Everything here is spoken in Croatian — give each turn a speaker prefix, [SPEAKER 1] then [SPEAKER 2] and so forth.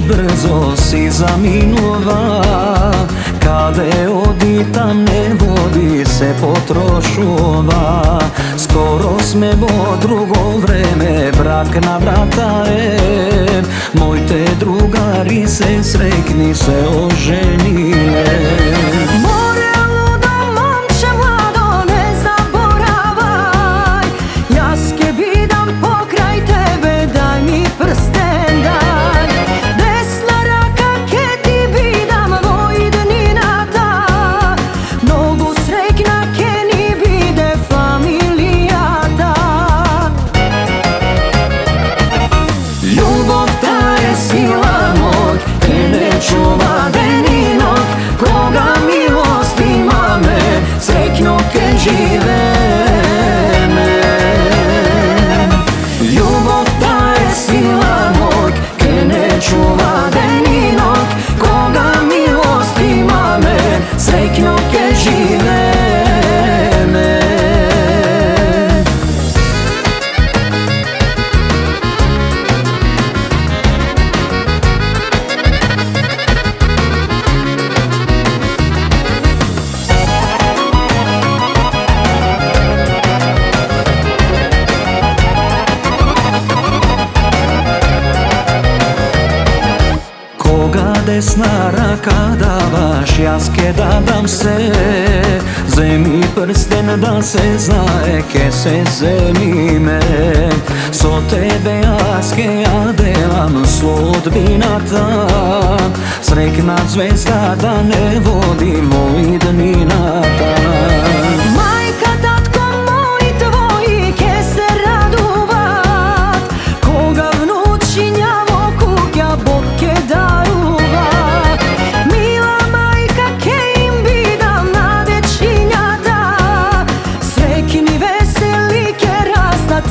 [SPEAKER 1] brzo si zaminova Kade odi tam ne vodi se potrošova Skoro sme vo drugo vreme brak na vrata je. Mojte drugari se srekni se oženile desna raka davaš, ja dam se. Zemi prsten da se znaje, ke se zemime So tebe jaske ja delam sudbinata Srekna zvezda da ne vodi moj